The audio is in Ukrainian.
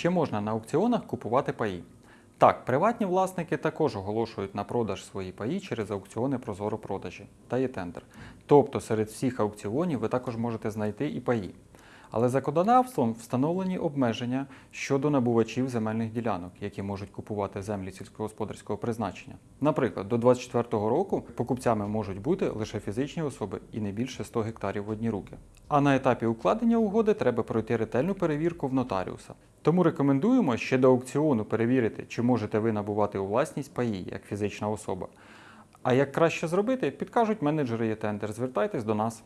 Чи можна на аукціонах купувати паї? Так, приватні власники також оголошують на продаж свої паї через аукціони Прозоро продажі та є тендер. Тобто серед всіх аукціонів ви також можете знайти і паї. Але законодавством встановлені обмеження щодо набувачів земельних ділянок, які можуть купувати землі сільськогосподарського призначення. Наприклад, до 2024 року покупцями можуть бути лише фізичні особи і не більше 100 гектарів в одні руки. А на етапі укладення угоди треба пройти ретельну перевірку в нотаріуса. Тому рекомендуємо ще до аукціону перевірити, чи можете ви набувати у власність паї як фізична особа. А як краще зробити, підкажуть менеджери тендер. Звертайтесь до нас.